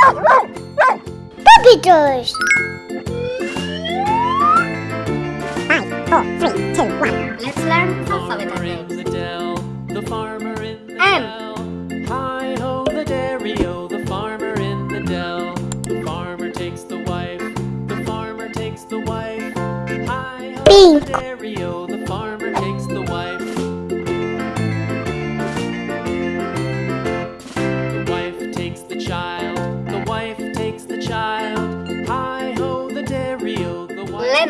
Puppy toys. Let's learn alphabet farmer in names. the dell, the farmer in the M. dell. Hi ho the dairy-o, the farmer in the dell. The farmer takes the wife, the farmer takes the wife. Hi ho B. the dairy-o, the farmer takes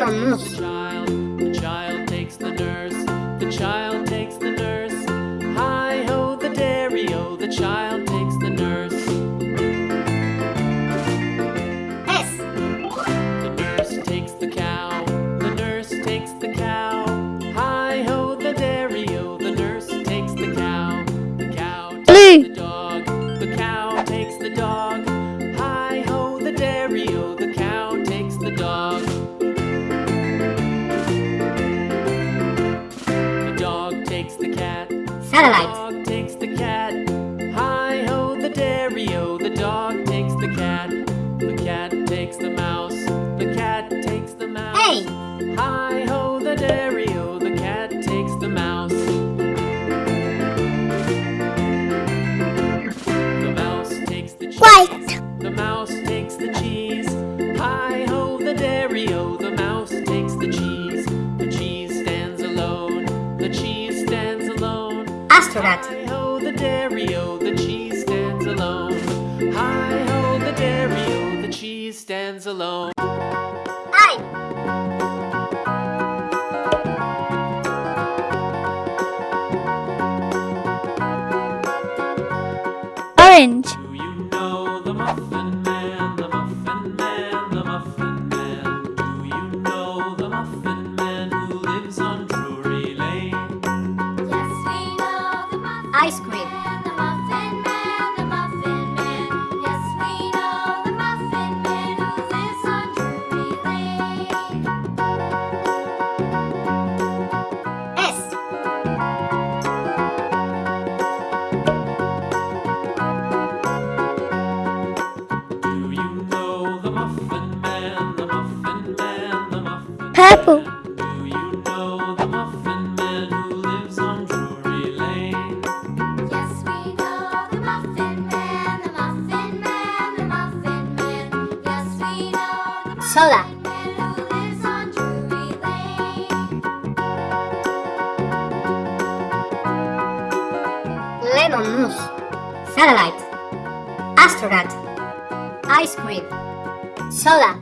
the child. The child takes the nurse, the child takes the nurse. Hi ho the dairy-o, the child Satellite. Dog takes the cat. Hi ho the dairy-o, the dog takes the cat. The cat takes the mouse. The cat takes the mouse. A. Hi alone. Astronaut. Hi ho the dairy-o, oh, the cheese stands alone. Hi ho the dairy-o, oh, the cheese stands alone. I. Orange. Ice cream. Man, the Muffin Man, the Muffin Man. Yes, we know the Muffin Man who lives on Drury Lane. S. Do you know the Muffin Man, the Muffin Man, the Muffin Purple. Soda. Lemon mousse. Satellite. Astronaut. Ice cream. Soda.